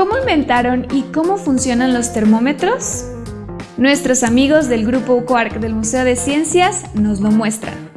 ¿Cómo inventaron y cómo funcionan los termómetros? Nuestros amigos del grupo Quark del Museo de Ciencias nos lo muestran.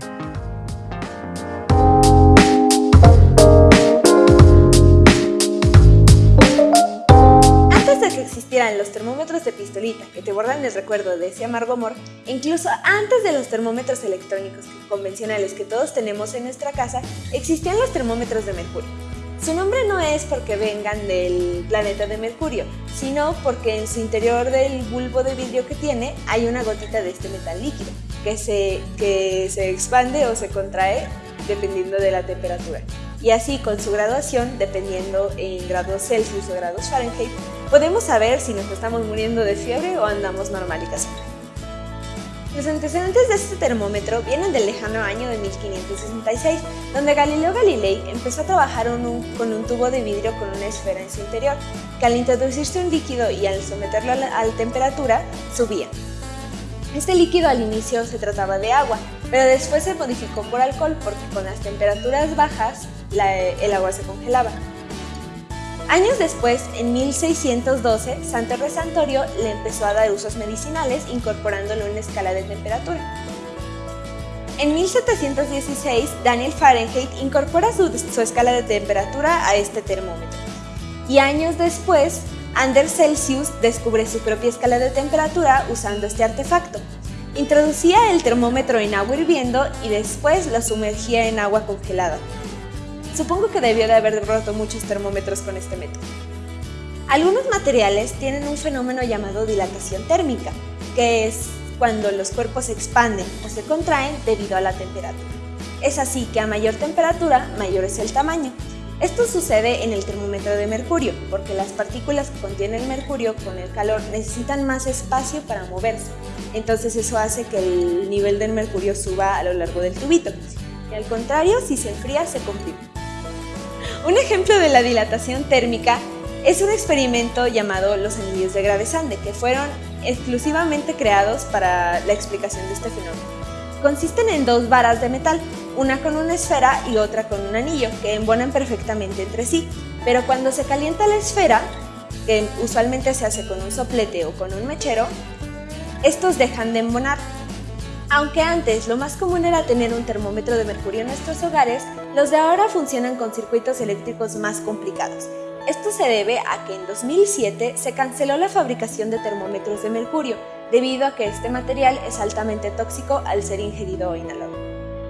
existieran los termómetros de pistolita que te guardan el recuerdo de ese amargo amor, incluso antes de los termómetros electrónicos convencionales que todos tenemos en nuestra casa, existían los termómetros de mercurio. Su nombre no es porque vengan del planeta de Mercurio, sino porque en su interior del bulbo de vidrio que tiene hay una gotita de este metal líquido que se, que se expande o se contrae dependiendo de la temperatura. Y así con su graduación, dependiendo en grados Celsius o grados Fahrenheit, podemos saber si nos estamos muriendo de fiebre o andamos normal y. Los antecedentes de este termómetro vienen del lejano año de 1566, donde Galileo Galilei empezó a trabajar con un tubo de vidrio con una esfera en su interior, que al introducirse un líquido y al someterlo a la, temperatura, subía. Este líquido al inicio se trataba de agua, pero después se modificó por alcohol porque con las temperaturas bajas el agua se congelaba. Años después, en 1612, Santo Resantorio le empezó a dar usos medicinales incorporándolo en una escala de temperatura. En 1716, Daniel Fahrenheit incorpora su, su, escala de temperatura a este termómetro. Y años después, Anders Celsius descubre su propia escala de temperatura usando este artefacto. Introducía el termómetro en agua hirviendo y después lo sumergía en agua congelada. Supongo que debió de haber roto muchos termómetros con este método. Algunos materiales tienen un fenómeno llamado dilatación térmica, que es cuando los cuerpos se expanden o se contraen debido a la temperatura. Es así que a mayor temperatura, mayor es el tamaño. Esto sucede en el termómetro de mercurio, porque las partículas que contiene el mercurio con el calor necesitan más espacio para moverse. Entonces eso hace que el nivel del mercurio suba a lo largo del tubito. Y al contrario, si se enfría, se comprime. Un ejemplo de la dilatación térmica es un experimento llamado los anillos de Gravesande, que fueron exclusivamente creados para la explicación de este fenómeno. Consisten en dos varas de metal, una con una esfera y otra con un anillo, que embonan perfectamente entre sí, pero cuando se calienta la esfera, que usualmente se hace con un soplete o con un mechero, estos dejan de embonar aunque antes lo más común era tener un termómetro de mercurio en nuestros hogares, los de ahora funcionan con circuitos eléctricos más complicados. Esto se debe a que en 2007 se canceló la fabricación de termómetros de mercurio, debido a que este material es altamente tóxico al ser ingerido o inhalado.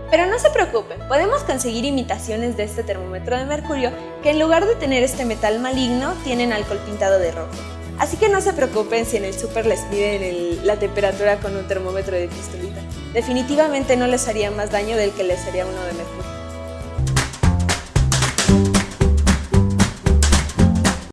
Pero no se preocupen, podemos conseguir imitaciones de este termómetro de mercurio que en lugar de tener este metal maligno, tienen alcohol pintado de rojo. Así que no se preocupen si en el súper les piden la temperatura con un termómetro de pistolita. Definitivamente no les haría más daño del que les haría uno de mercurio.